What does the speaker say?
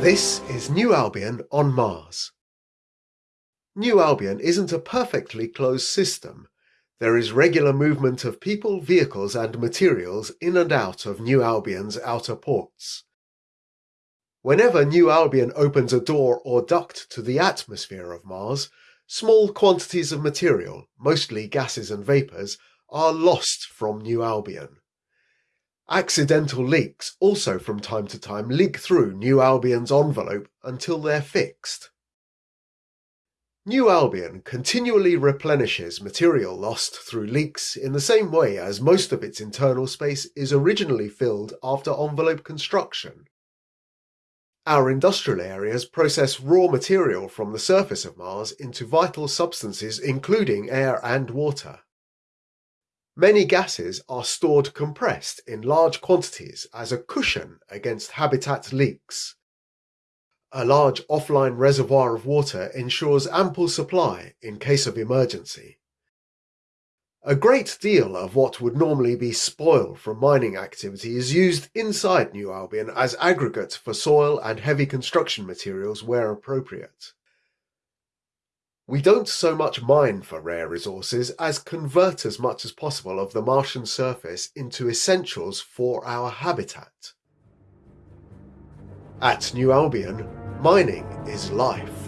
This is New Albion on Mars. New Albion isn't a perfectly closed system. There is regular movement of people, vehicles and materials in and out of New Albion's outer ports. Whenever New Albion opens a door or duct to the atmosphere of Mars, small quantities of material, mostly gases and vapours, are lost from New Albion. Accidental leaks also from time to time leak through New Albion's envelope until they're fixed. New Albion continually replenishes material lost through leaks in the same way as most of its internal space is originally filled after envelope construction. Our industrial areas process raw material from the surface of Mars into vital substances including air and water. Many gases are stored compressed in large quantities as a cushion against habitat leaks. A large offline reservoir of water ensures ample supply in case of emergency. A great deal of what would normally be spoil from mining activity is used inside New Albion as aggregate for soil and heavy construction materials where appropriate. We don't so much mine for rare resources as convert as much as possible of the Martian surface into essentials for our habitat. At New Albion, mining is life.